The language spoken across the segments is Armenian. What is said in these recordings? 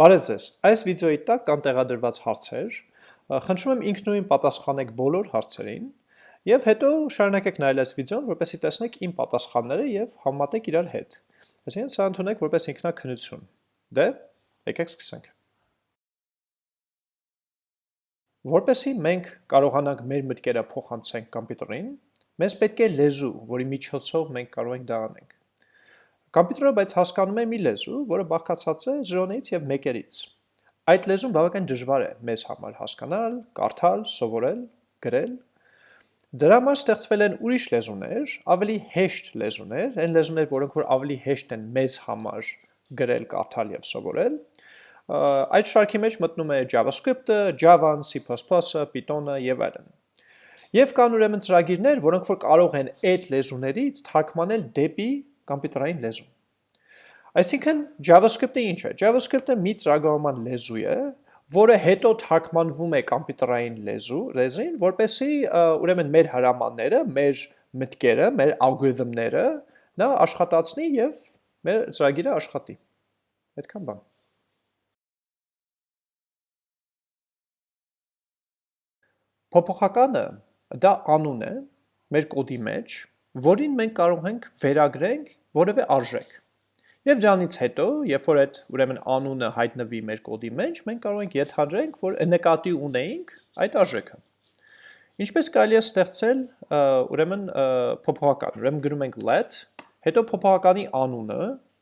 Բարև ձեզ, այս վիդեոյի տակ կան տեղադրված հարցեր, խնդրում եմ ինքնույն պատասխանեք բոլոր հարցերին, եւ հետո շարունակեք նայել այս վիդեոն, որպեսզի տեսնեք իմ պատասխանները եւ համատեք իրար հետ։ Այսինքն սա ընդունեք որպես ինքնակնություն։ Դե, եկեք սկսենք։ Որպեսզի մենք կարողանանք մեր մտքերը փոխանցենք կոմպյուտերին, մեզ պետք է լեզու, որի միջոցով մենք կարող ենք դա անենք։ Կոմպյուտերը բայց հասկանում է մի լեզու, որը բաղկացած է 0-ից եւ 1-երից։ Այդ լեզուն բավական դժվար է մեզ համար հասկանալ, կարդալ, սովորել, գրել։ Դրա համար ստեղծվել են ուրիշ լեզուներ, ավելի հեշտ լեզուներ, այն լեզուներ, որոնք որ ավելի հեշտ են մեզ համար գրել, կարդալ եւ սովորել։ Այդ շարքի մեջ մտնում է JavaScript-ը, Java-ն, C++-ը, Python-ը եւ այլն։ Եվ կան ուրեմն ծրագիրներ, որոնք որ կարող են այդ լեզուներից թարգմանել դեպի կոմպյուտերային լեզու։ Այսինքն JavaScript-ը ինչ է։ JavaScript-ը մի ծրագրավորման լեզու է, որը հետո թարգմանվում է կոմպյուտերային լեզու, լեզին, որպեսզի ուրեմն մեր հրամանները, մեր մտքերը, մեր ալգորիթմները նա աշխատացնի եւ մեր ծրագիրը աշխատի։ Այդքան բան։ Փոփոխականը դա անուն է մեր կոդի մեջ, որին մենք կարող ենք վերագրենք որևէ արժեք։ Եվ դրանից հետո, երբ որ այդ ուրեմն անունը հայտնվի մեր կոդի մեջ, մենք կարող ենք ենթադրենք, որ նկատի ունեինք այդ արժեքը։ Ինչպես կարելի է ստեղծել ուրեմն փոփոխական։ Ուրեմն գրում ենք let, հետո փոփոխականի անունը,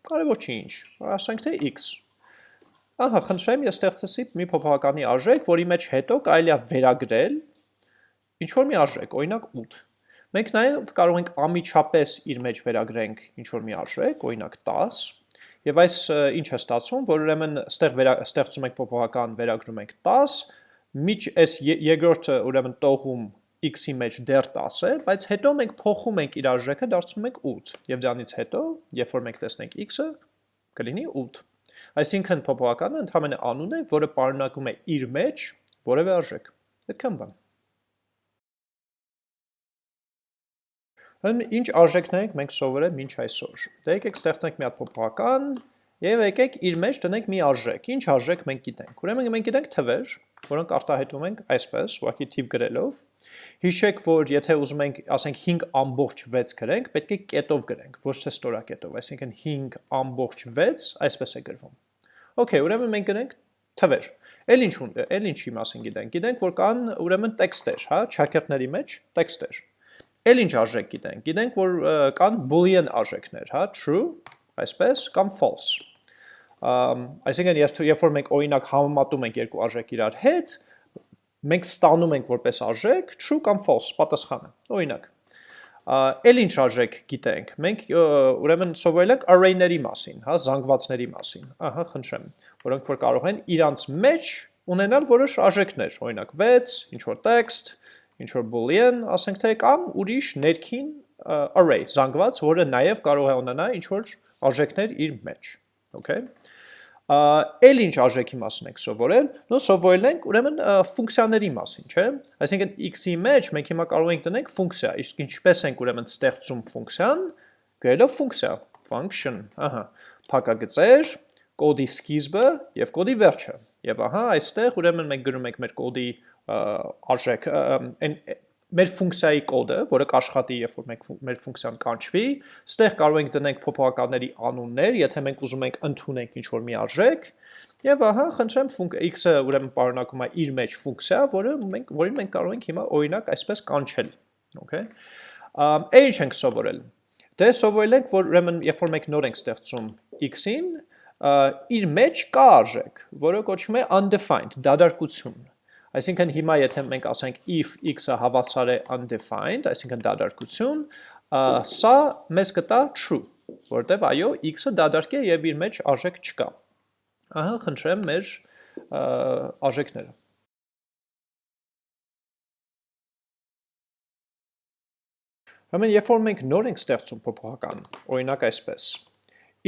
կարևոր չի ինչ, ասենք թե x։ Ահա, խնդրեմ, ես ստեղծեցի մի փոփոխականի արժեք, որի մեջ հետո կարելի է վերագրել ինչ որ մի արժեք, օրինակ 8։ Մենք նաև կարող ենք ամիջապես իր մեջ վերագրենք ինչ-որ մի արժեք, օրինակ 10, և այս ինչ է ստացվում, որ ուրեմն ստեղծում ենք պոպողական վերագրում ենք 10, միջ այս երկրորդը ուրեմն տողում x-ի մեջ դեռ 10 է, բայց հետո մենք փոխում ենք իր արժեքը, դարձնում ենք 8, և դրանից հետո, երբ որ մենք տեսնենք x-ը, կլինի 8։ Այսինքն փոփոխականը ընդհանրապես անուն է, որը պարունակում է իր մեջ որևէ արժեք։ Այդքան բան։ Ինչ արժեքներ ենք մենք սովորել մինչ այսօր։ Դե եկեք ստեղծենք մի հատ փոփոխական եւ եկեք իր մեջ տնենք մի արժեք։ Ինչ արժեք մենք գիտենք։ Ուրեմն մենք գիտենք թվեր, որոնք արտահայտում ենք այսպես, ուղղակի թիվ գրելով։ Հիշեք, որ եթե ուզում ենք, ասենք 5.6 գրենք, պետք է կետով գրենք, ոչ թե ստորակետով, այսինքն 5.6 այսպես է գրվում։ Okay, ուրեմն մենք գրենք թվեր։ Էլ ինչ էլ ինչի մասին գիտենք։ Գիտենք, որ կան ուրեմն տեքստեր, հա, չակերտների մեջ տեքստեր։ Էլ ինչ արժեք գիտենք։ Գիտենք, որ կան boolean արժեքներ, հա, true, այսպես, կամ false։ Այսինքն, երբ որ մենք օրինակ համեմատում ենք երկու արժեք իրար հետ, մենք ստանում ենք որպես արժեք true կամ false պատասխանը։ Օրինակ, էլ ինչ արժեք գիտենք։ Մենք ուրեմն սովորել ենք array-ների մասին, հա, զանգվածների մասին։ Ահա, խնդրեմ, որոնք որ կարող են իրանց մեջ ունենալ որոշ արժեքներ, օրինակ 6, ինչ որ text, ինչ որ boolean, ասենք թե կամ ուրիշ ներքին array, զանգված, որը նաև կարող է ունենալ ինչ որ արժեքներ իր մեջ, okay? Էլ ինչ արժեքի մասին եք սովորել, նո սովորել ենք ուրեմն ֆունկցիաների մասին, չէ՞։ Այսինքն x-ի մեջ մենք հիմա կարող ենք տնենք ֆունկցիա, իսկ ինչպես ենք ուրեմն ստեղծում ֆունկցիան, գրելով ֆունկցիա, function, ահա, փակագծեր, կոդի սկիզբը եւ կոդի վերջը։ Եվ ահա այստեղ ուրեմն մենք գրում ենք մեր կոդի արժեք, այն մեր ֆունկցիայի կոդը, որը կաշխատի, երբ որ մենք մեր ֆունկցիան կանչվի, ստեղ կարող ենք դնենք փոփոխականների անուններ, եթե մենք ուզում ենք ընդունենք ինչ-որ մի արժեք, եւ ահա, խնդրեմ, x-ը ուրեմն պարունակում է իր մեջ ֆունկցիա, որը մենք որին մենք կարող ենք հիմա օրինակ այսպես կանչել, okay։ Ա ինչ ենք սովորել։ Դե սովորել ենք, որ ուրեմն երբ որ մենք նոր ենք ստեղծում x-ին, իր մեջ կա արժեք, որը կոչվում է undefined, դադարքություն Այսինքն հիմա եթե մենք ասենք if x-ը հավասար է undefined, այսինքն դադարքություն, սա մեզ կտա true, որտեվ այո, x-ը դադարք է եւ իր մեջ արժեք չկա։ Ահա, խնդրեմ մեր արժեքները։ Ուրեմն, երբ որ մենք նոր ենք ստեղծում փոփոխական, օրինակ այսպես,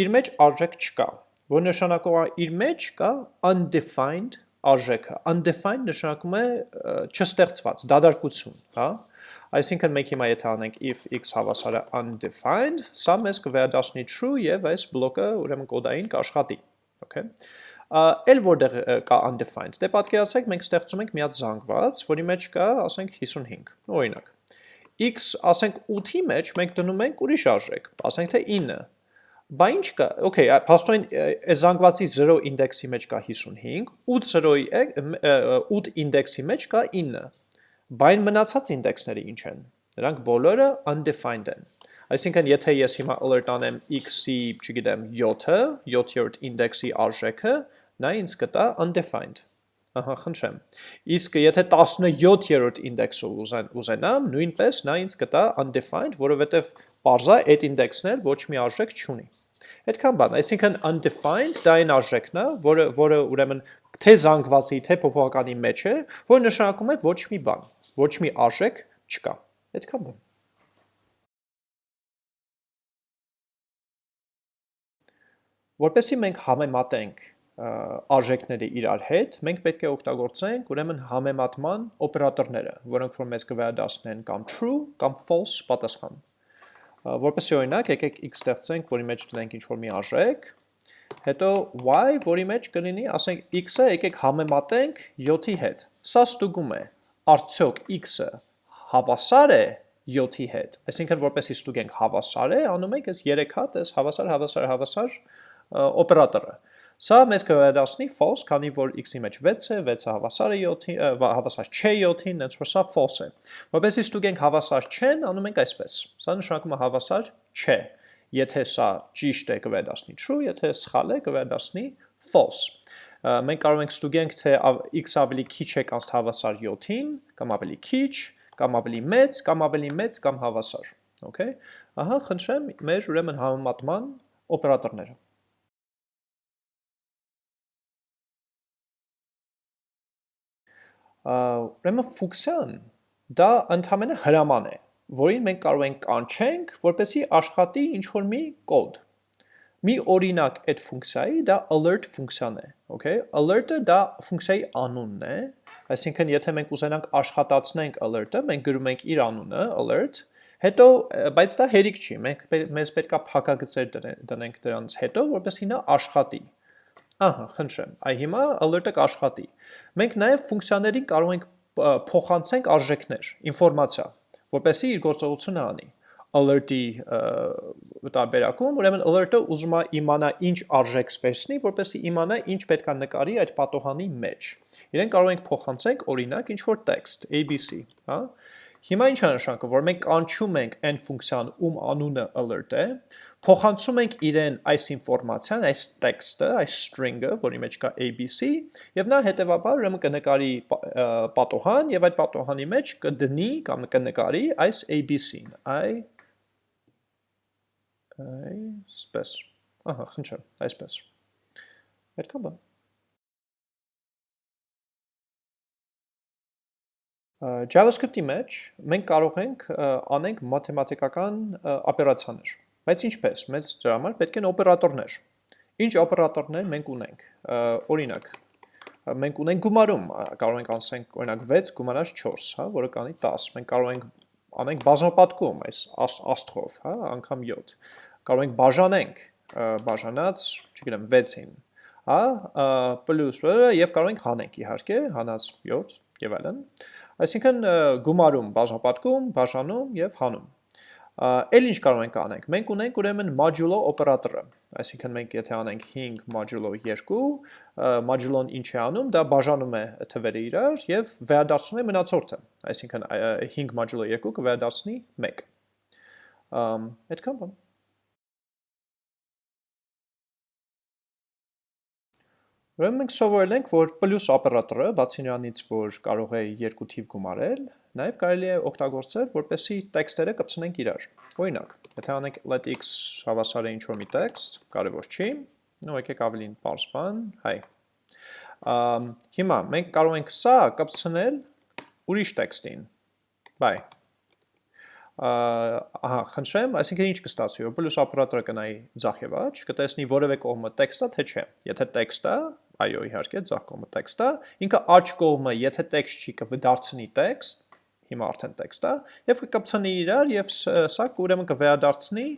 իր մեջ արժեք չկա, որ նշանակում է իր մեջ կա undefined արժեքը։ Undefined նշանակում է չստեղծված, դադարքություն, հա։ Այսինքն մենք հիմա եթե անենք if x հավասար է undefined, սա մեզ կվերադառնի true եւ այս բլոկը ուրեմն կոդային կաշխատի։ Okay։ Էլ որտեղ կա undefined, դե պատկերացրեք մենք ստեղծում ենք մի հատ զանգված, որի մեջ կա, ասենք 55, օրինակ։ X, ասենք 8-ի մեջ մենք դնում ենք ուրիշ արժեք, ասենք թե 9։ Բա ինչ կա, okay, փաստորեն այս զանգվածի 0 ինդեքսի մեջ կա 55, 8 0-ի 8 ինդեքսի մեջ կա 9։ Բա այն մնացած ինդեքսները ինչ են։ Նրանք բոլորը undefined են։ Այսինքն, եթե ես հիմա alert անեմ x-ի, չգիտեմ, 7-ը, 7-րդ ինդեքսի արժեքը, նա ինձ կտա undefined։ Ահա, խնդրեմ։ Իսկ եթե 17-րդ ինդեքսը ուզենամ, նույնպես նա ինձ կտա undefined, որովհետև parza այդ ինդեքսն էլ ոչ մի արժեք չունի։ Այդքան բան, այսինքն undefined դա այն արժեքն է, որը որը ուրեմն թե զանգվածի, թե փոփոխականի մեջ է, որ նշանակում է ոչ մի բան, ոչ մի արժեք չկա։ Այդքան բան։ Որպեսզի մենք համեմատենք արժեքները իրար հետ, մենք պետք է օգտագործենք ուրեմն համեմատման օպերատորները, որոնք որ մեզ կվերադասնեն կամ true կամ false պատասխան։ Որպեսի օրինակ, եկեք x ստեղծենք, որի մեջ դնենք ինչ-որ մի արժեք, հետո y, որի մեջ կլինի, ասենք x-ը եկեք համեմատենք 7-ի հետ։ Սա ստուգում է, արդյոք x-ը հավասար է 7-ի հետ։ Այսինքն որպեսի ստուգենք հավասար է, անում ենք այս 3 հատ, այս հավասար, հավասար, հավասար օպերատորը։ Սա մեզ կվերադասնի false, քանի որ x-ի մեջ 6 է, 6-ը հավասար է 7-ին, հավասար չէ 7-ին, հենց որ սա false է։ Որպեսզի ստուգենք հավասար չեն, անում ենք այսպես։ Սա նշանակում է հավասար չէ։ Եթե սա ճիշտ է, կվերադասնի true, եթե սխալ է, կվերադասնի false։ Մենք կարող ենք ստուգենք, թե x ավելի քիչ է կանց հավասար 7-ին, կամ ավելի քիչ, կամ ավելի մեծ, կամ ավելի մեծ, կամ հավասար։ Okay։ Ահա, խնդրեմ, մեր ուրեմն համեմատման օպերատորները։ ուրեմն ֆունկցիան դա ընդհանրապես հրաման է, որին մենք կարող ենք կանչենք, որպեսզի աշխատի ինչ-որ մի կոդ։ Մի օրինակ այդ ֆունկցիայի դա alert ֆունկցիան է, okay? Alert-ը դա ֆունկցիայի անունն է, այսինքն եթե մենք ուզենանք աշխատացնենք alert-ը, մենք գրում ենք իր անունը alert, հետո բայց դա հերիք չի, մենք մեզ պետքա փակագծեր դնենք դրանց հետո, որպեսզի նա աշխատի։ Ահա, խնդրեմ, այ հիմա alert-ը կաշխատի։ Մենք նաև ֆունկցիաներին կարող ենք փոխանցենք արժեքներ, ինֆորմացիա, որպեսզի իր գործողությունը անի alert-ի տարբերակում, ուրեմն alert-ը ուզում է իմանա ինչ արժեք սպեսնի, որպեսզի իմանա ինչ պետք է նկարի այդ պատոհանի մեջ։ Իրեն կարող ենք փոխանցենք օրինակ ինչ որ text ABC, հա։ Հիմա ինչ է նշանակը, որ մենք կանչում ենք այն ֆունկցիան, ում անունը alert է, փոխանցում ենք իրեն այս ինֆորմացիան, այս տեքստը, այս string-ը, որի մեջ կա ABC, եւ նա հետեւաբար ուրեմն կնկարի պատոհան եւ այդ պատոհանի մեջ կդնի կամ կնկարի այս ABC-ն։ Այ այսպես։ Ահա, խնդրեմ, այսպես։ Այդքան բան։ JavaScript-ի մեջ մենք կարող ենք անենք մաթեմատիկական օպերացիաներ Բայց ինչպես, մեծ դրա համար պետք են օպերատորներ։ Ինչ օպերատորներ մենք ունենք։ Օրինակ, մենք ունենք գումարում, կարող ենք անցնենք օրինակ 6 գումարած 4, հա, որը կանի 10։ Մենք կարող ենք անենք բազմապատկում այս աստղով, հա, անգամ 7։ Կարող ենք բաժանենք, բաժանած, չգիտեմ, 6-ին, հա, պլյուս եւ կարող ենք հանենք իհարկե, հանած 7 եւ այլն։ Այսինքն գումարում, բաժանապատկում, բաժանում եւ հանում։ Էլ ինչ կարող ենք անենք։ Մենք ունենք ուրեմն modulo օպերատորը։ Այսինքն մենք եթե անենք 5 modulo 2, modulo-ն ինչ է անում, դա բաժանում է թվերը իրար եւ վերադարձնում է մնացորդը։ Այսինքն 5 modulo 2 կվերադարձնի 1։ Ամ այդքան բան։ Ուրեմն մենք սովորել ենք, որ պլյուս օպերատորը, բացի նրանից, որ կարող է երկու թիվ գումարել, նաև կարելի է օգտագործել, որպեսզի տեքստերը կպցնենք իրար։ Օրինակ, եթե անենք let x հավասար է ինչ-որ մի տեքստ, կարևոր չի, նո եկեք ավելին պարզ բան, հայ։ Հիմա մենք կարող ենք սա կպցնել ուրիշ տեքստին։ Բայ ահա, խնդրեմ, այսինքն ինչ կստացվի, որ պլյուս օպերատորը կնայի ձախ եւ աջ, կտեսնի որևէ կողմը տեքստա թե չէ։ Եթե տեքստա, այո, իհարկե, ձախ կողմը տեքստա, ինքը աջ կողմը, եթե տեքստ չի կվդարձնի տեքստ, հիմա արդեն տեքստ է, եւ կկապցնի իրար եւ սա ուրեմն կվերադարձնի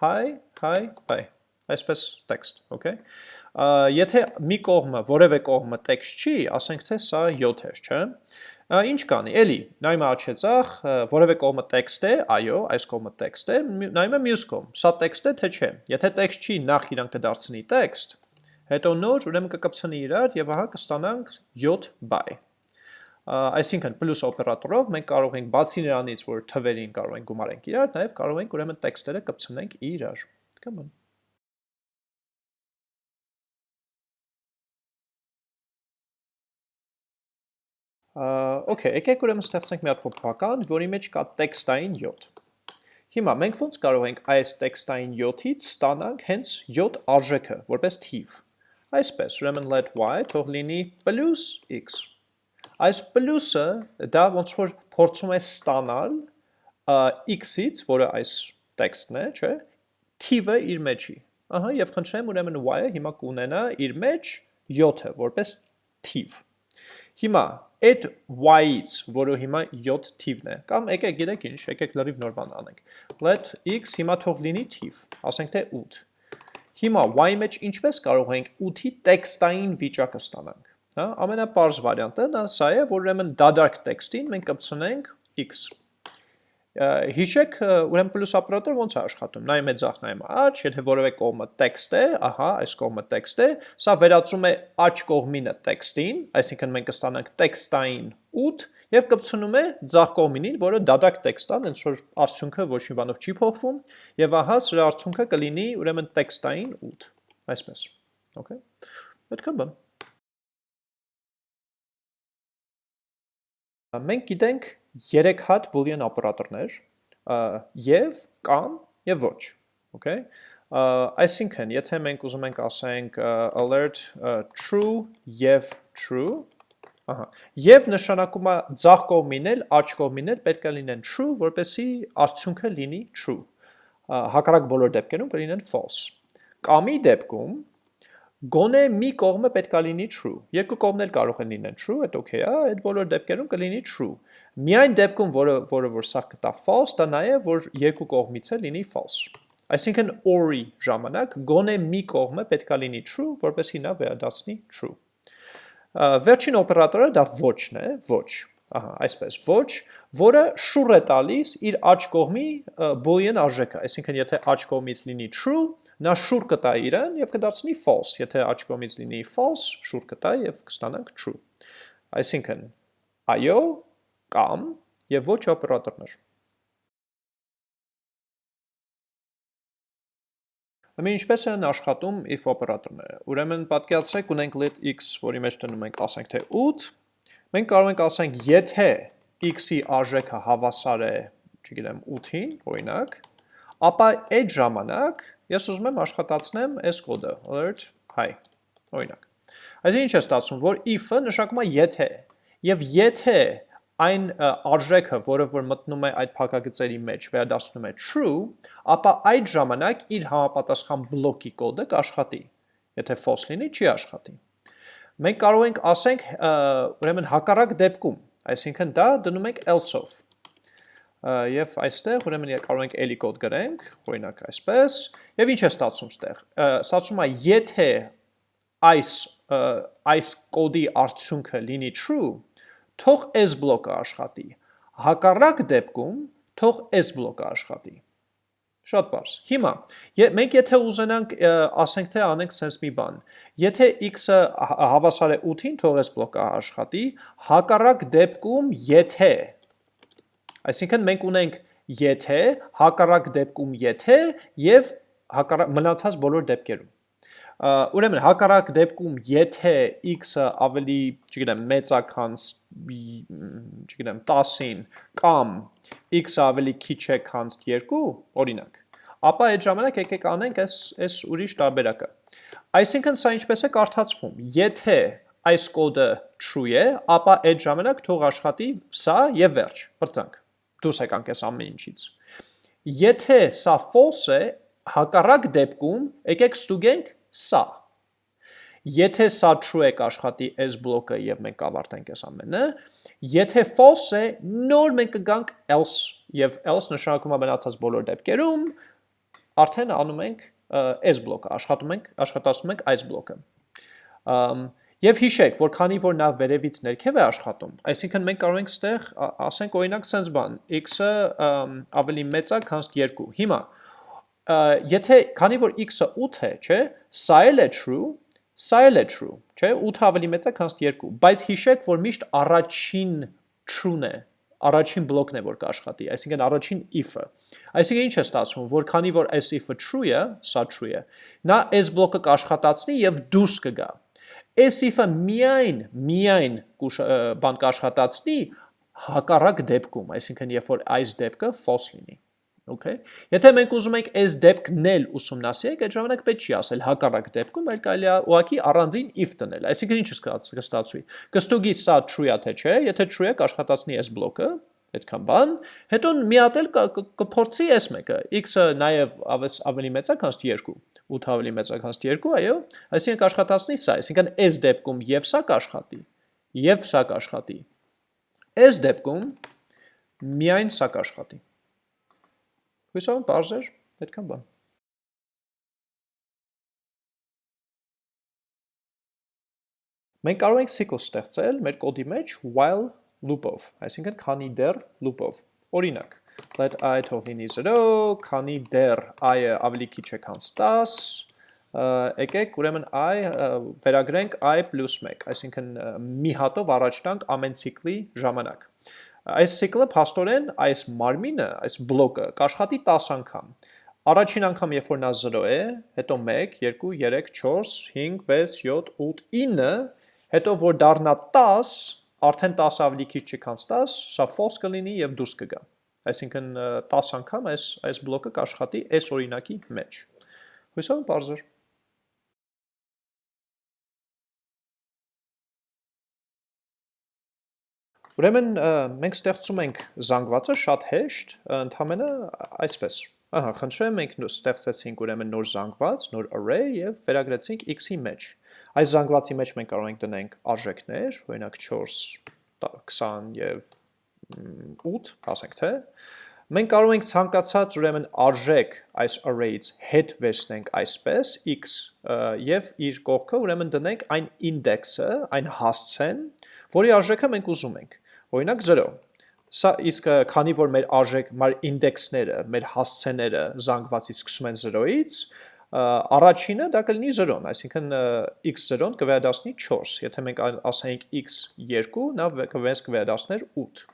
hi, hi, bye այսպես տեքստ, okay։ եթե մի կողմը, որևէ կողմը տեքստ չի, ասենք թե սա 7 է, չէ՞։ Ինչ կանի, էլի, նայում աչեցախ, որևէ կողմը տեքստ է, այո, այս կողմը տեքստ է, նայում է մյուս կողմ, սա տեքստ է, թե չէ։ Եթե տեքստ չի, նախ իրան կդարձնի տեքստ, հետո նոր, ուրեմն կկպցնի իրար եւ ահա կստանանք 7 բայ։ Այսինքն պլյուս օպերատորով մենք կարող ենք բացի նրանից, որ թվերին կարող ենք գումարենք իրար, նաև կարող ենք ուրեմն տեքստերը կպցնենք իրար։ Come Okay, եկեք ուրեմն ստեղծենք մի հատ փոփոխական, որի մեջ կա տեքստային 7։ Հիմա մենք ոնց կարող ենք այս տեքստային 7-ից ստանանք հենց 7 արժեքը, որպես թիվ։ Այսպես, ուրեմն let y թող լինի x։ Այս պլյուսը դա ոնց որ փորձում է ստանալ x-ից, որը այս տեքստն է, չէ, թիվը իր մեջի։ Ահա, եւ խնդրեմ, ուրեմն y-ը հիմա կունենա իր մեջ 7-ը որպես թիվ։ Հիմա այդ y-ից, որը հիմա 7 թիվն է, կամ եկեք գիտեք ինչ, եկեք լրիվ նոր բան անենք։ Let x հիմա թող լինի թիվ, ասենք թե 8։ Հիմա y-ի մեջ ինչպես կարող ենք 8-ի տեքստային վիճակը ստանանք։ Հա, ամենապարզ վարիանտը դա սա է, որ ուրեմն դադարք տեքստին մենք կպցնենք x հիշեք ուրեմն պլյուս օպերատորը ոնց է աշխատում։ Նայում է ձախ, նայում աջ, եթե որևէ կողմը տեքստ է, ահա, այս կողմը տեքստ է, սա վերածում է աջ կողմինը տեքստին, այսինքն մենք կստանանք տեքստային 8 եւ կպցնում է ձախ կողմինին, որը դադակ տեքստ է, հենց որ արդյունքը ոչ մի բանով չի փոխվում, եւ ահա սրա արդյունքը կլինի ուրեմն տեքստային 8։ Այսպես։ Պետք է բան։ Մենք գիտենք 3 հատ boolean օպերատորներ եւ կամ եւ ոչ, okay? Այսինքն, եթե մենք ուզում ենք ասենք alert true եւ true, ահա, եւ նշանակում է ձախ կողմին էլ, աջ կողմին էլ պետք է լինեն true, որպեսզի արդյունքը լինի true։ Հակառակ բոլոր դեպքերում կլինեն false։ Կամի դեպքում Գոնե մի կողմը պետքա լինի true։ Երկու կողմներ կարող են լինեն true, այդ okay է, այդ բոլոր դեպքերում կլինի true։ Միայն դեպքում, որը որը որ սա կտա false, դա նաև որ երկու կողմից է լինի false։ Այսինքն or-ի ժամանակ գոնե մի կողմը պետքա լինի true, որպեսզի նա վերադառնի true։ Վերջին օպերատորը դա ոչ-ն է, ոչ։ Ահա, այսպես, ոչ, որը շուռ է տալիս իր աջ կողմի boolean արժեքը, այսինքն եթե աջ կողմից լինի true, նա շուր կտա իրան եւ կդարձնի false, եթե աջ կողմից լինի false, շուր կտա եւ կստանանք true։ Այսինքն այո կամ եւ ոչ օպերատորներ։ Ուրեմն ինչպես են աշխատում if օպերատորները։ Ուրեմն պատկերացրեք ունենք let x, որի մեջ դնում ենք ասենք թե 8, մենք կարող ենք ասենք եթե x-ի արժեքը հավասար է, չգիտեմ, 8-ին, օրինակ, ապա այդ ժամանակ ես ուզում եմ աշխատացնեմ այս կոդը, alert hi, օրինակ։ Այսինքն ինչ է ստացվում, որ if-ը նշանակում է եթե, եւ եթե այն արժեքը, որը որ մտնում է այդ փակագծերի մեջ, վերադասնում է true, ապա այդ ժամանակ իր համապատասխան բլոկի կոդը կաշխատի։ Եթե false լինի, չի աշխատի։ Մենք կարող ենք ասենք, ուրեմն հակառակ դեպքում, այսինքն դա դնում ենք else-ով եւ այստեղ ուրեմն կարող ենք էլի կոդ գրենք, օրինակ այսպես, եւ ինչ է ստացվում ստեղ։ Ստացվում է եթե այս այս կոդի արդյունքը լինի true, թող s բլոկը աշխատի։ Հակառակ դեպքում թող s բլոկը աշխատի։ Շատ բարձ։ Հիմա մենք եթե ուզենանք ասենք թե անենք sense մի բան, եթե x-ը հավասար է 8-ին, թող s բլոկը աշխատի, հակառակ դեպքում եթե Այսինքն մենք ունենք եթե, հակառակ դեպքում եթե եւ հակառակ մնացած բոլոր դեպքերում։ Ուրեմն հակառակ դեպքում եթե x-ը ավելի, չգիտեմ, մեծ է քան, չգիտեմ, 10-ին կամ x-ը ավելի քիչ է քան 2, օրինակ, ապա այդ ժամանակ եկեք անենք այս այս ուրիշ տարբերակը։ Այսինքն սա ինչպես է կարդացվում։ Եթե այս կոդը true է, ապա այդ ժամանակ թող աշխատի սա եւ վերջ, բրծանք դուրս եկանք այս ամեն ինչից։ Եթե սա false է, հակառակ դեպքում եկեք ստուգենք սա։ Եթե սա true է կաշխատի s բլոկը եւ մենք կավարտենք այս ամենը, եթե false է, նոր մենք կգանք else եւ else նշանակում է մնացած բոլոր դեպքերում արդեն անում ենք այս բլոկը, աշխատում ենք, աշխատացնում ենք այս բլոկը։ Եվ հիշեք, որ քանի որ նա վերևից ներքև է աշխատում, այսինքն մենք կարող ենք ստեղ ասենք օրինակ sense բան, x-ը ավելի մեծ է, քան 2։ Հիմա եթե քանի որ x-ը 8 է, չէ, սա էլ է true, սա էլ է true, չէ, 8 ավելի մեծ է, քան 2, բայց հիշեք, որ միշտ առաջին true-ն է, առաջին բլոկն է, որ կաշխատի, այսինքն առաջին if-ը։ Այսինքն ինչ է ստացվում, որ քանի որ այս if-ը true է, սա true է, նա այս բլոկը կաշխատացնի եւ դուրս կգա։ Այս if-ը միայն, միայն բան կաշխատացնի հակառակ դեպքում, այսինքն երբ որ այս դեպքը false լինի։ Okay։ Եթե մենք ուզում ենք այս դեպքն էլ ուսումնասիրենք, այդ ժամանակ պետք չի ասել հակառակ դեպքում, այլ կարելի է ուղղակի առանձին if տնել։ Այսինքն ինչ կստացվի։ Կստուգի սա true-ա թե չէ, եթե true է, կաշխատացնի այս բլոկը, այդքան բան, հետո մի հատ էլ կփորձի այս մեկը, x-ը նաև ավելի մեծ է, քան 2, 8 ավելի մեծ է, քան 2, այո, այսինքն կաշխատացնի սա, այսինքն այս դեպքում եւ սա կաշխատի, եւ սա կաշխատի։ Այս դեպքում միայն սա կաշխատի։ Հույսով բարձ էր, այդքան բան։ Մենք կարող ենք cycle ստեղծել մեր կոդի մեջ while loop-ով, այսինքն քանի դեռ loop-ով։ Օրինակ, let i թող լինի 0, քանի դեռ i-ը ավելի քիչ է քան 10, եկեք ուրեմն i վերագրենք i պլյուս 1, այսինքն մի հատով առաջ տանք ամեն ցիկլի ժամանակ։ Այս ցիկլը փաստորեն այս մարմինը, այս բլոկը կաշխատի 10 անգամ։ Առաջին անգամ երբ որ նա 0 է, հետո 1, 2, 3, 4, 5, 6, 7, 8, 9, հետո որ դառնա 10, արդեն 10 ավելի քիչ չի քան 10, սա false կլինի եւ դուրս կգա։ Այսինքն 10 անգամ այս այս բլոկը կաշխատի այս օրինակի մեջ։ Հույսով բարձր։ Ուրեմն մենք ստեղծում ենք զանգվածը շատ հեշտ, ընդհանրապես այսպես։ Ահա, խնդրեմ, մենք ստեղծեցինք ուրեմն նոր զանգված, նոր array եւ վերագրեցինք x-ի մեջ։ Այս զանգվածի մեջ մենք կարող ենք տնենք արժեքներ, օրինակ 4, 20 եւ 8, ասենք թե, մենք կարող ենք ցանկացած ուրեմն արժեք այս array-ից հետ վերցնենք այսպես x եւ իր կողքը ուրեմն դնենք այն index-ը, այն հասցեն, որի արժեքը մենք ուզում ենք։ Օրինակ 0 Սա իսկ քանի որ մեր արժեք, մեր ինդեքսները, մեր հասցեները զանգվածից սկսում են 0-ից, առաջինը դա կլինի 0-ն, այսինքն x0-ն կվերադասնի 4, եթե մենք ասենք x2, նա կվերս կվերադասներ 8։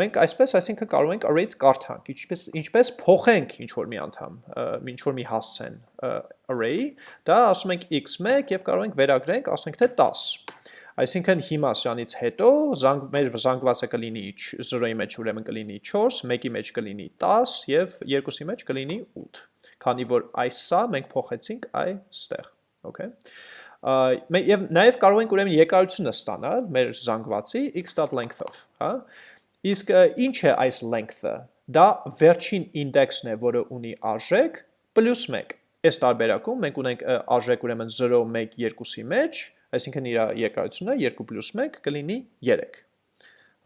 Մենք այսպես, այսինքն կարող ենք array-ից կարդանք, ինչպես ինչպես փոխենք ինչ որ մի անդամ, ինչ որ մի հասցեն array, դա ասում ենք x1 եւ կարող ենք վերագրենք, ասենք թե 10։ Այսինքն հիմա սրանից հետո զանգ, մեր զանգվածը կլինի 0-ի մեջ ուրեմն կլինի 4, 1-ի մեջ կլինի 10 եւ 2-ի մեջ կլինի 8 քանի որ այս սա մենք փոխեցինք այստեղ, okay։ Եվ նաև կարող ենք ուրեմն եկայությունը ստանալ մեր զանգվածի x.length-ով, հա։ Իսկ ինչ է այս length-ը։ Դա վերջին ինդեքսն է, որը ունի արժեք պլյուս 1։ Այս տարբերակում մենք ունենք արժեք ուրեմն 0, 1, 2-ի մեջ, այսինքն իր եկայությունը 2 պլյուս 1 կլինի 3։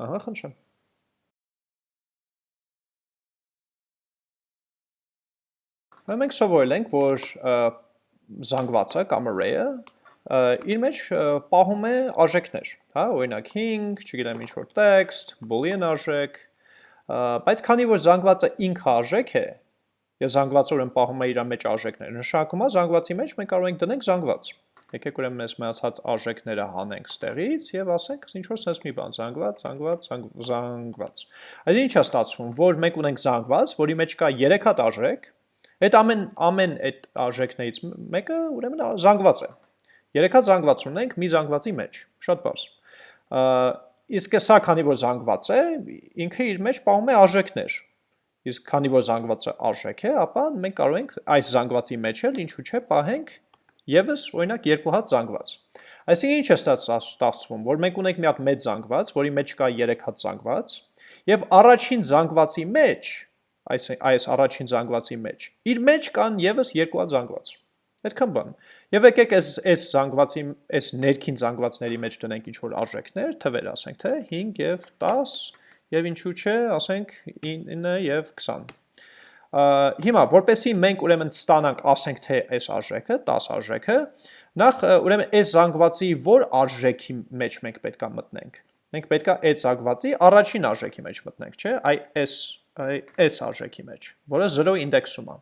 Ահա, խնդրեմ։ Մենք սովորել ենք, որ զանգվածը կամ array-ը իր մեջ պահում է արժեքներ, հա, օրինակ 5, չգիտեմ ինչ որ text, boolean արժեք, բայց քանի որ զանգվածը ինքը արժեք է, եւ զանգվածը ուրեմն պահում է իր մեջ արժեքներ, նշանակում է զանգվածի մեջ մենք կարող ենք դնենք զանգված։ Եկեք ուրեմն այս մնացած արժեքները հանենք ստեղից եւ ասենք ինչ որ sense մի բան, զանգված, զանգված, զանգված։ Այդ ինչ է ստացվում, որ մենք ունենք զանգված, որի մեջ կա 3 հատ արժեք, Այդ ամեն ամեն այդ արժեքներից մեկը ուրեմն զանգված է։ Երեքա զանգված ունենք մի զանգվածի մեջ, շատ բարձ։ Իսկ սա քանի որ զանգված է, ինքը իր մեջ պահում է արժեքներ։ Իսկ քանի որ զանգվածը արժեք է, ապա մենք կարող ենք այս զանգվածի մեջ էլ ինչու՞ չէ պահենք եւս օրինակ երկու հատ զանգված։ Այսինքն ինչ է ստացվում, որ մենք ունենք մի հատ մեծ զանգված, որի մեջ կա 3 հատ զանգված, եւ առաջին զանգվածի մեջ այս այս առաջին զանգվածի մեջ։ Իր մեջ կան եւս երկու հատ զանգված։ Այդքան բան։ Եվ եկեք այս այս զանգվածի այս ներքին զանգվածների մեջ տնենք ինչ որ արժեքներ, թվեր ասենք, թե 5 եւ 10 եւ ինչու՞ չէ, ասենք 9 եւ 20։ հիմա որպեսի մենք ուրեմն ստանանք, ասենք թե այս արժեքը, 10 արժեքը, նախ ուրեմն այս զանգվածի որ արժեքի մեջ մենք պետքա մտնենք։ Մենք պետքա այդ զանգվածի առաջին արժեքի մեջ մտնենք, չէ՞, այ այս այս արժեքի մեջ, որը 0 ինդեքսում է։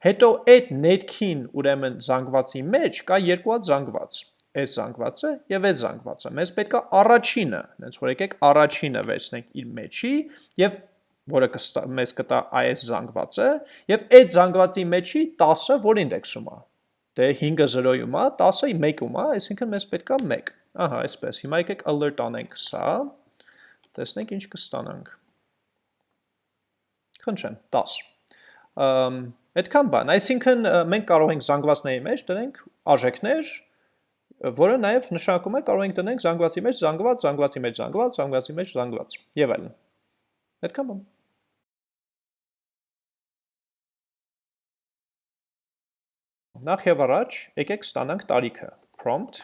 Հետո այդ ներքին ուրեմն զանգվածի մեջ կա երկու հատ զանգված այս զանգվածը եւ այս զանգվածը։ Մեզ պետքա առաջինը, հենց որ եկեք առաջինը վերցնենք իր մեջի եւ որը կստա, մեզ կտա այս զանգվածը եւ այդ զանգվածի մեջի 10-ը որ ինդեքսում է։ Դե 5-ը 0-ում է, 10-ը 1-ում է, այսինքն մեզ պետքա 1։ Ահա, այսպես։ Հիմա եկեք alert անենք սա։ Տեսնենք ինչ կստանանք։ Խնդրեմ, 10։ Ամ այդքան բան, այսինքն մենք կարող ենք զանգվածների մեջ դնենք արժեքներ, որը նաև նշանակում է կարող ենք դնենք զանգվածի մեջ զանգված, զանգվածի մեջ զանգված, զանգվածի մեջ զանգված եւ այլն։ Այդքան բան։ Նախ եւ առաջ եկեք ստանանք տարիքը։ Prompt.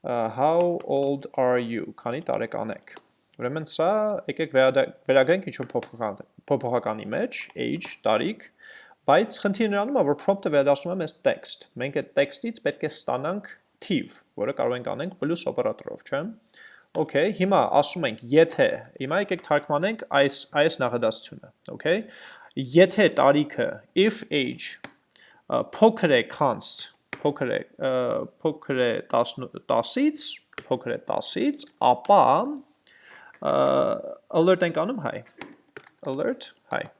Uh, how old are you? Քանի տարեկան եք։ Ուրեմն սա եկեք վերագրենք ինչ-որ փոփոխական փոփոխականի մեջ, age, տարիք, բայց խնդիրը նրանում է, որ prompt-ը վերադառնում է մեզ text։ Մենք այդ text-ից պետք է ստանանք թիվ, որը կարող ենք անենք plus օպերատորով, չէ՞։ Okay, հիմա ասում ենք, եթե, հիմա եկեք թարգմանենք այս այս նախադասությունը, okay։ Եթե տարիքը if age փոքր է քանց փոքր է փոքր է 10-ից, փոքր է 10-ից, ապա alert ենք անում high։ Alert high։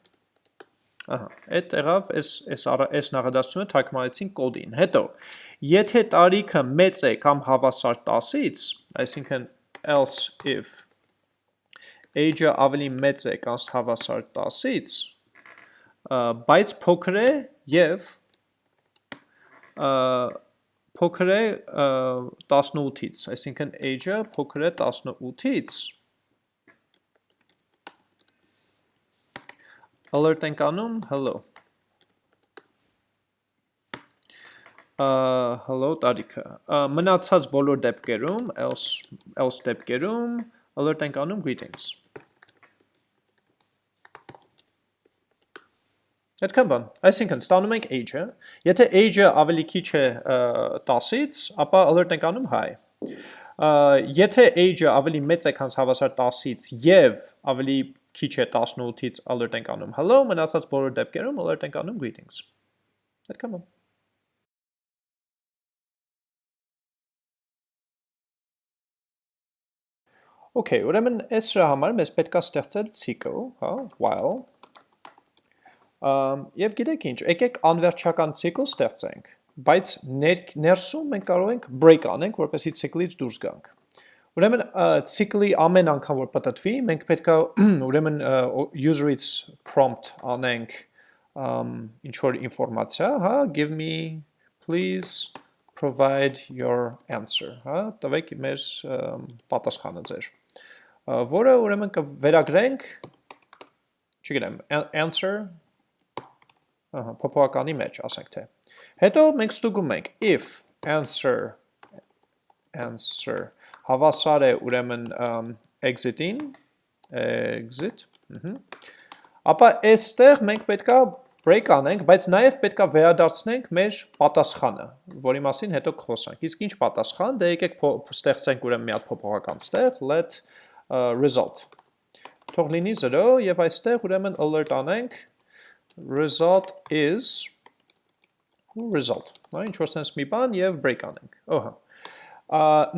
Ահա, այդ տեղավ այս այս այս նախադասությունը թարգմանեցին կոդին։ Հետո, եթե տարիքը մեծ է կամ հավասար 10-ից, այսինքն else if age-ը ավելի մեծ է կամ հավասար 10-ից, բայց փոքր է եւ փոքր է 18-ից, այսինքն age-ը փոքր է 18-ից, alert ենք անում hello. Hello տարիքը մնացած բոլոր դեպքերում else else դեպքերում alert ենք անում greetings Այդքան բան, այսինքն ստանում ենք age-ը, եթե age-ը ավելի քիչ է 10-ից, ապա alert ենք անում high։ Եթե age-ը ավելի մեծ է, քան հավասար 10-ից եւ ավելի քիչ է 18-ից alert ենք անում hello, մնացած բոլոր դեպքերում alert ենք անում greetings։ Այդքան բան։ Okay, ուրեմն այս սրա համար մեզ պետքա ստեղծել ցիկլ, հա, while Եվ գիտեք ինչ, եկեք անվերջական ցիկլ ստեղծենք, բայց ներ, ներսում մենք կարող ենք break անենք, որպեսի ցիկլից դուրս գանք։ Ուրեմն ցիկլի ամեն անգամ որ պատտվի, մենք պետքա ուրեմն user-ից prompt անենք ինչ որ ինֆորմացիա, հա, give me please provide your answer, հա, տվեք մեր պատասխանը ձեր, որը ուրեմն կվերագրենք, չգիտեմ, answer փոփոխականի մեջ, ասենք թե։ Հետո մենք ստուգում ենք if answer answer հավասար է ուրեմն exit-ին, exit, ապա այստեղ մենք պետքա break անենք, բայց նաև պետքա վերադարձնենք մեր պատասխանը, որի մասին հետո կխոսանք։ Իսկ ինչ պատասխան, դե եկեք ստեղծենք ուրեմն մի հատ փոփոխական ստեղ, let result։ Թող լինի 0 եւ այստեղ ուրեմն alert անենք result is result, նա ինչ որ sense մի բան եւ break անենք։ Ահա։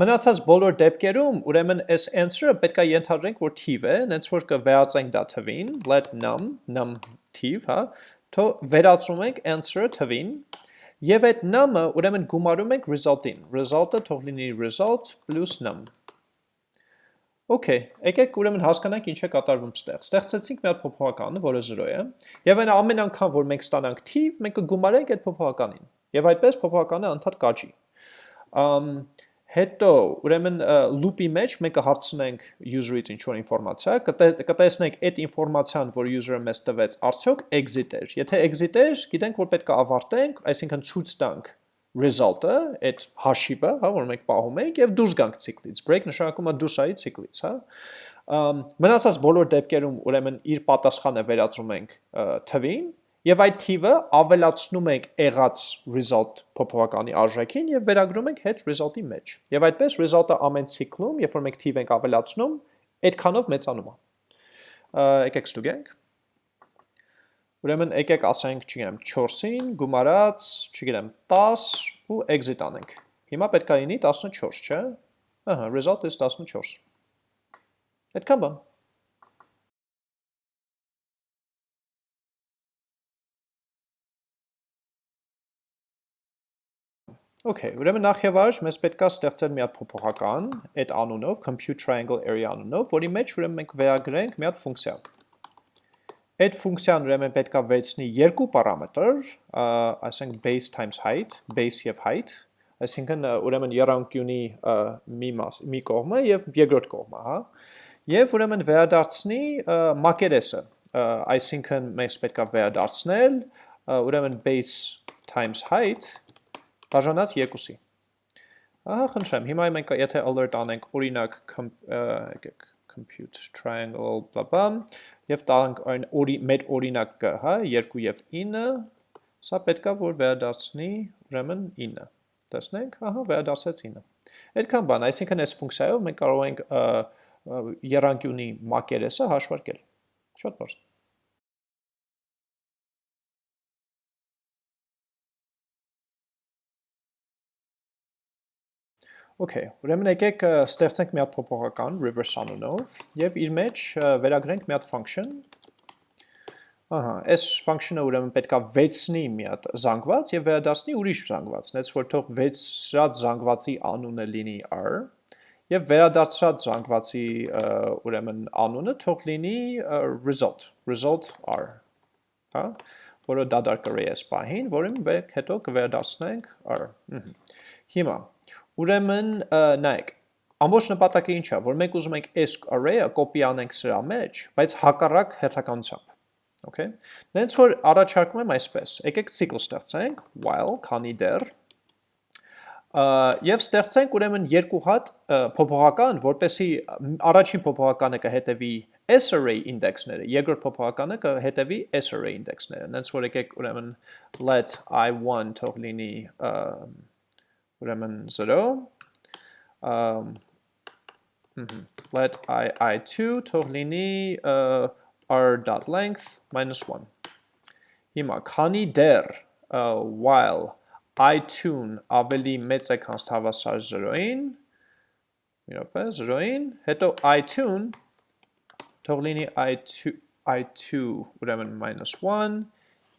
Մնացած բոլոր դեպքերում, ուրեմն այս answer-ը պետք է ենթադրենք, որ թիվ է, հենց որ կվերածենք դա թվին, let num, num թիվ, հա, թո վերածում ենք answer-ը թվին, եւ այդ num-ը ուրեմն գումարում ենք result-ին։ Result-ը թող լինի result plus num։ Okay, եկեք ուրեմն հասկանանք ինչ է կատարվում ստեղ։ Ստեղծեցինք մի հատ փոփոխականը, որը 0 է, եւ այն ամեն անգամ, որ մենք ստանանք թիվ, մենք կգումարենք այդ փոփոխականին։ Եւ այդպես փոփոխականը անդադ կաճի։ Ամ հետո ուրեմն loop-ի մեջ մենք կհարցնենք user-ից ինչ-որ ինֆորմացիա, կտեսնենք այդ ինֆորմացիան, որ user-ը մեզ տվեց, արդյոք exit էր։ Եթե exit էր, գիտենք, որ պետք է ավարտենք, այսինքն ցույց տանք result-ը, այդ հաշիվը, հա, որ մենք պահում ենք եւ դուրս գանք ցիկլից։ Break նշանակում է դուրս արի ցիկլից, հա։ Մնացած բոլոր դեպքերում ուրեմն իր պատասխանը վերածում ենք թվին եւ այդ թիվը ավելացնում ենք եղած result փոփոխականի արժեքին եւ վերագրում ենք հետ result-ի մեջ։ Եվ այդպես result-ը ամեն ցիկլում, երբ որ մենք թիվ ենք ավելացնում, այդքանով մեծանում է։ Եկեք ստուգենք։ Ուրեմն եկեք ասենք, չգիտեմ, 4-ին գումարած, չգիտեմ, 10 ու exit անենք։ Հիմա պետք է լինի 14, չէ՞։ Ահա, result is 14։ Այդքան բան։ Okay, ուրեմն նախ եւ առաջ մեզ պետքա ստեղծել մի հատ փոփոխական այդ անունով, compute triangle area անունով, որի մեջ ուրեմն մենք վերագրենք մի հատ ֆունկցիա։ Այդ ֆունկցիան ուրեմն պետքա վերցնի երկու պարամետր, ասենք base times height, base եւ height, այսինքն ուրեմն երանգյունի մի մաս, մի կողմը եւ երկրորդ կողմը, հա։ Եվ ուրեմն վերադարձնի մակերեսը, այսինքն մենք պետքա վերադարձնել ուրեմն base times height բաժանած երկուսի։ Ահա խնդրեմ, հիմա մենք եթե alert անենք օրինակ compute triangle blah եւ տանք այն օրի մեր օրինակը, հա, 2 եւ 9, սա պետքա որ վերադարձնի ուրեմն 9։ Տեսնենք, ահա վերադարձեց 9։ Այդքան բան, այսինքն այս ֆունկցիայով մենք կարող ենք երանգյունի մակերեսը հաշվարկել։ Շատ բարձր։ Okay, ուրեմն եկեք ստեղծենք մի հատ փոփոխական reverse անունով եւ իր մեջ վերագրենք մի հատ function։ Ահա, այս function-ը ուրեմն պետքա վեցնի մի հատ զանգված եւ վերադասնի ուրիշ զանգված, նենց որ թող վեցրած զանգվածի անունը լինի r եւ վերադարձած զանգվածի ուրեմն անունը թող լինի result, result r, հա, որը դադար կրի այս պահին, որին հետո կվերադասնենք r։ Հիմա Ուրեմն նայեք, ամբողջ նպատակը ինչ է, որ մենք ուզում ենք այս array-ը կոպի անենք սրա մեջ, բայց հակառակ հերթականությամբ։ Okay։ Նենց որ առաջարկում եմ այսպես, եկեք cycle ստեղծենք while քանի դեռ եւ ստեղծենք ուրեմն երկու հատ փոփոխական, որպեսի առաջին փոփոխականը կհետևի s array index-ները, երկրորդ փոփոխականը կհետևի s array index-ները։ Նենց որ եկեք ուրեմն let i1 թող լինի ուրեմն 0 um, let i i2 թող լինի uh, r.length minus 1 հիմա քանի դեռ uh, while i2-ն ավելի մեծ է քան հավասար 0-ին մի րոպե 0-ին հետո i2-ն թող լինի i2 i2 ուրեմն minus 1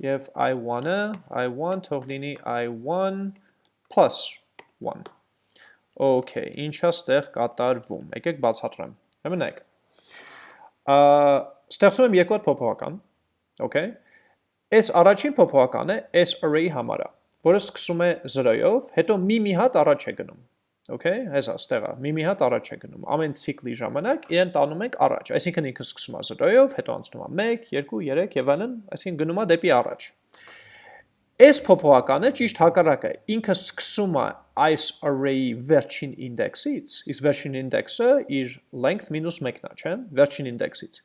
եւ i1-ը i1 թող լինի i1 plus 1 Okay, ինչա ստեղ կատարվում։ Եկեք բացատրեմ։ Հեմնեք։ Ստեղծում եմ երկու հատ փոփոխական, okay։ Այս առաջին փոփոխականը այս array համարը, որը սկսում է 0-ով, հետո մի-մի հատ առաջ է գնում։ Okay, հեսա ստեղա, մի-մի հատ առաջ է գնում։ Ամեն ցիկլի ժամանակ իրեն տանում ենք առաջ, այսինքն ինքը սկսում է 0-ով, հետո անցնում է 1, 2, 3 եւ այլն, այսինքն գնում է դեպի առաջ։ Այս փոփոխականը ճիշտ հակառակը ինքը սկսում է այս array-ի վերջին ինդեքսից, իսկ վերջին ինդեքսը իր length minus 1-ն է, չէ՞, վերջին ինդեքսից։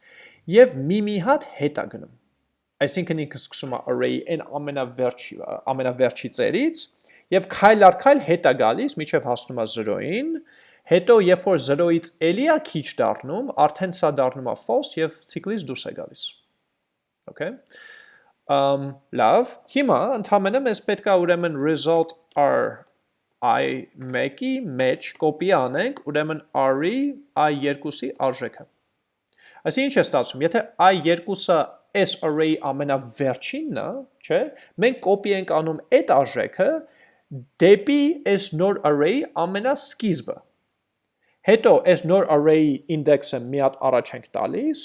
Եվ մի-մի հատ հետ է գնում։ Այսինքն ինքը սկսում է array-ի այն ամենավերջի ամենավերջի ծերից եւ քայլ առ քայլ հետ է գալիս, միջև հասնում է 0-ին, հետո երբ որ 0-ից էլի է քիչ դառնում, արդեն սա դառնում է false եւ ցիկլից դուրս է գալիս։ Okay um, լավ, հիմա ընդհանրապես մեզ պետք է ուրեմն result r i1-ի մեջ կոպի անենք ուրեմն r-ի i2-ի արժեքը։ Այսինքն ինչ է ստացվում, եթե i2-ը s array ամենավերջինն է, չէ, մենք կոպի ենք անում այդ արժեքը դեպի s նոր array ամենասկիզբը։ Հետո s նոր array-ի ինդեքսը մի հատ առաջ ենք տալիս,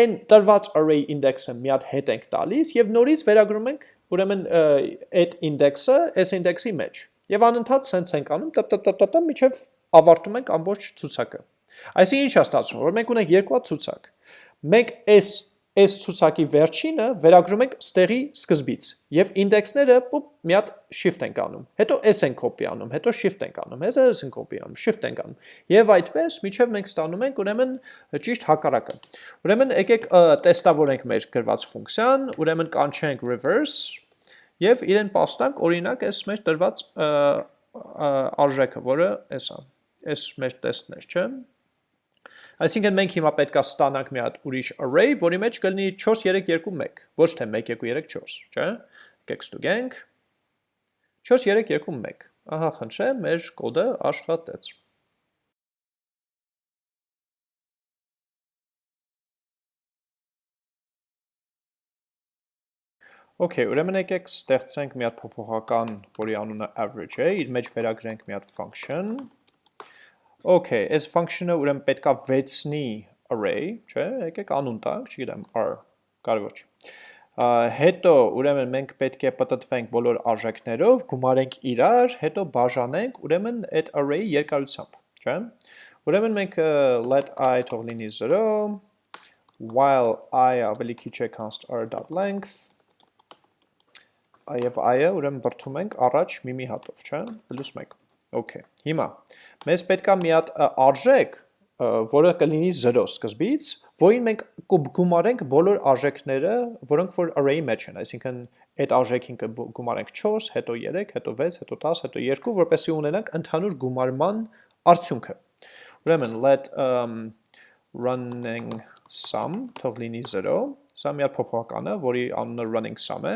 այն տրված array index-ը մի հատ հետ ենք տալիս եւ նորից վերագրում ենք ուրեմն այդ index-ը այս index-ի մեջ։ Եվ անընդհատ sense ենք անում տտ միջև ավարտում ենք ամբողջ ցուցակը։ Այսինքն ինչ է ստացվում, որ մենք ունենք երկու հատ ցուցակ։ Մենք այս այս ցուցակի վերջինը վերագրում ենք ստեղի սկզբից եւ ինդեքսները մի հատ shift ենք անում հետո s ենք copy անում հետո shift ենք անում հետո s ենք copy անում shift ենք անում եւ այդպես միջև մենք ստանում ենք ուրեմն ճիշտ հակառակը ուրեմն եկեք տեստավորենք մեր գրված ֆունկցիան ուրեմն կանչենք reverse եւ իրեն պաստանք օրինակ այս մեր տրված արժեքը որը էս է այս մեր տեստն է չէ՞ Այսինքն մենք հիմա պետքա ստանանք մի հատ ուրիշ array, որի մեջ կլինի 4 3 2 1, ոչ թե 1 2 3 4, չէ՞։ Եկեք ստուգենք։ 4 3 2 1։ Ահա, խնդրեմ, մեր կոդը աշխատեց։ Okay, ուրեմն եկեք ստեղծենք մի հատ փոփոխական, որի անունը average է, իր մեջ վերագրենք մի հատ function, Okay, այս function-ը ուրեմն պետքա վեցնի array, չէ, եկեք անուն տանք, չգիտեմ, r, կարևոր չի։ Հետո ուրեմն մենք պետք է պատտվենք բոլոր արժեքներով, գումարենք իրար, հետո բաժանենք ուրեմն այդ array երկարությամբ, չէ։ Ուրեմն մենք let i թող լինի 0, while i ավելի քիչ է const r.length, եւ i-ը ուրեմն բրթում ենք առաջ մի-մի հատով, չէ, պլյուս 1 Okay, հիմա մեզ պետքա մի հատ արժեք, որը կլինի 0 սկզբից, որին մենք գումարենք բոլոր արժեքները, որոնք որ array-ի մեջ են, այսինքն այդ արժեքին կգումարենք 4, հետո 3, հետո 6, հետո 10, հետո 2, որպեսզի ունենանք ընդհանուր գումարման արդյունքը։ Ուրեմն let um, running sum թող լինի 0, սա մի հատ փոփոխական է, որի անունը running sum է,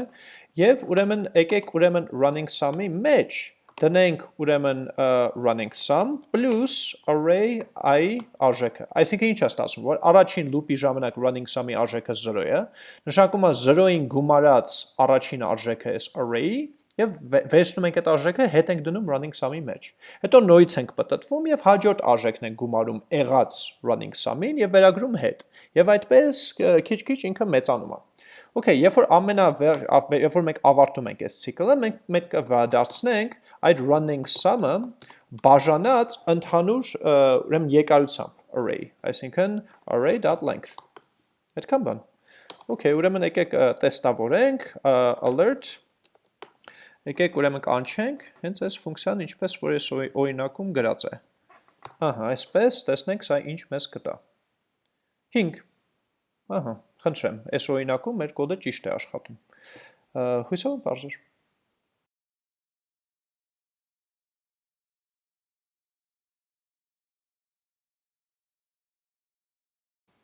եւ ուրեմն եկեք ուրեմն running sum-ի մեջ դնենք ուրեմն running sum plus array i արժեքը։ Այսինքն ինչ է ստացվում, որ առաջին loop-ի ժամանակ running sum-ի արժեքը 0 է, նշանակում է 0-ին գումարած առաջին արժեքը էս array-ի եւ վերցնում ենք այդ արժեքը, հետ ենք դնում running sum-ի մեջ։ Հետո նորից ենք պատտվում եւ հաջորդ արժեքն ենք գումարում եղած running sum-ին եւ վերագրում հետ։ Եվ այդպես քիչ-քիչ ինքը մեծանում է։ Okay, երբ որ ամենավեր, երբ որ մենք ավարտում ենք այս ցիկլը, մենք մենք կվադարձնենք այդ running sum-ը բաժանած ընդհանուր ուրեմն երկարությամբ array, այսինքն array.length։ Այդքան բան։ Okay, ուրեմն եկեք տեստավորենք alert Եկեք ուրեմն կանչենք հենց այս ֆունկցիան ինչպես որ այս օրինակում գրած է։ Ահա, այսպես տեսնենք սա ինչ մեզ կտա։ 5 Ահա, խնդրեմ, այս օրինակում մեր կոդը ճիշտ է աշխատում։ Հույսով բարձր։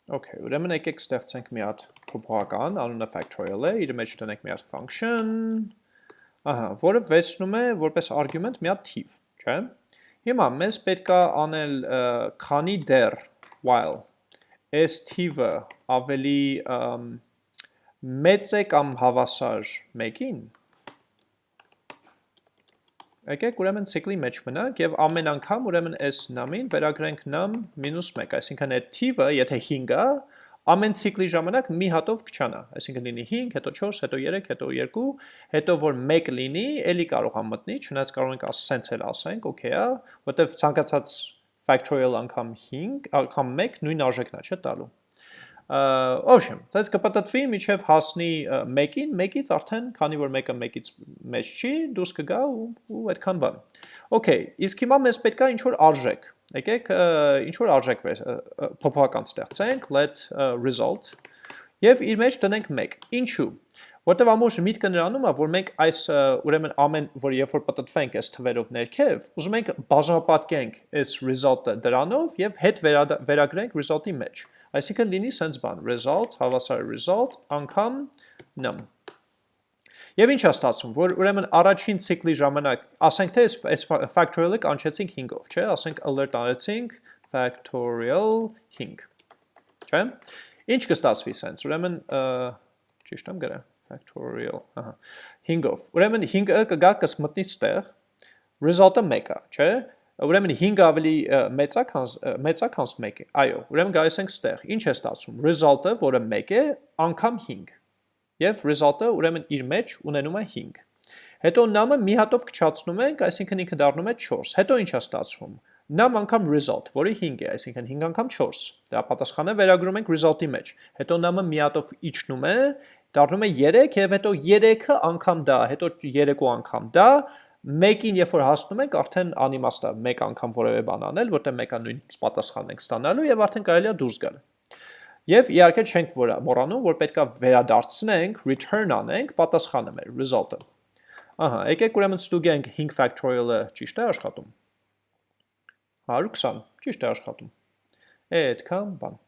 Okay, ուրեմն եկեք ստեղծենք մի հատ փոփոխական, անունը factorial է, իր մեջ տնենք մի հատ function, ահա, որը վերցնում է որպես argument մի հատ թիվ, չէ՞։ Հիմա մեզ պետքա անել քանի դեռ while այս թիվը ավելի մեծ է կամ հավասար մեկին, եկեք ուրեմն ցիկլի մեջ մնանք եւ ամեն անգամ ուրեմն այս num-ին վերագրենք num -1, այսինքն այդ թիվը, եթե 5 է, ամեն ցիկլի ժամանակ մի հատով կչանա, այսինքն լինի 5, հետո 4, հետո 3, հետո 2, հետո որ 1 լինի, ելի կարող է մտնի, չնայած կարող ենք ասենց էլ ասենք, okay է, որտեվ ցանկացած factorial անգամ 5, անգամ 1 նույն արժեքն է, չէ՞ տալու։ Ոբշեմ, դες կպտտվի միջև հասնի 1-ին, 1-ից արդեն, քանի որ 1-ը 1-ից մեծ չի, դուրս կգա ու, ու այդքան բան։ Okay, իսկ հիմա մեզ պետքա ինչ որ արժեք։ Եկեք ինչ որ արժեք փոփոխական ստեղծենք, let result եւ իր մեջ տնենք 1։ Ինչու՞։ Որտեվ ամուշ միտքը նրանում է, որ մենք այս ուրեմն ամեն, որ երբ որ պատտվենք այս թվերով ներքև, ուզում ենք բաժանապատկենք այս result-ը դրանով եւ հետ վերագրենք result-ի մեջ։ Այսինքն լինի sense բան, result, հավասար result, անգամ num։ Եվ ինչ է ստացվում, որ ուրեմն առաջին ցիկլի ժամանակ, ասենք թե այս factorial-ը կանչեցինք 5-ով, չէ՞, ասենք alert արեցինք factorial 5։ Չէ՞։ Ինչ կստացվի sense, ուրեմն ճիշտ եմ գրել factorial, ահա, 5-ով։ Ուրեմն 5-ը կգա կսմտնի ստեղ, result-ը 1 է, չէ՞։ Ուրեմն 5 ավելի մեծ է, քան մեծ է, քան 1 է։ Այո, ուրեմն գայս ենք ստեղ։ Ինչ է ստացվում։ Result-ը, որը 1 է, անգամ 5։ Եվ result-ը ուրեմն իր մեջ ունենում է 5։ Հետո num-ը մի հատով քչացնում ենք, այսինքն ինքը դառնում է 4։ Հետո ինչ է ստացվում։ Նամ անգամ result, որը 5 է, այսինքն 5 անգամ 4։ Դա պատասխանը վերագրում ենք result-ի մեջ։ Հետո նամը մի հատով իջնում է, դառնում է 3 եւ հետո 3-ը անգամ դա, հետո 3 անգամ դա, մեկին երբ որ հասնում ենք, արդեն անիմաստ է մեկ անգամ որևէ բան անել, որտեղ մեկը նույն պատասխանն ենք ստանալու եւ արդեն կարելի է դուրս գալ։ Եվ իհարկե չենք մոռանում, որ պետքա վերադարձնենք, return անենք պատասխանը մեր result-ը։ Ահա, եկեք ուրեմն ստուգենք 5 factorial-ը ճիշտ է աշխատում։ 120, ճիշտ է աշխատում։ այդքան բան։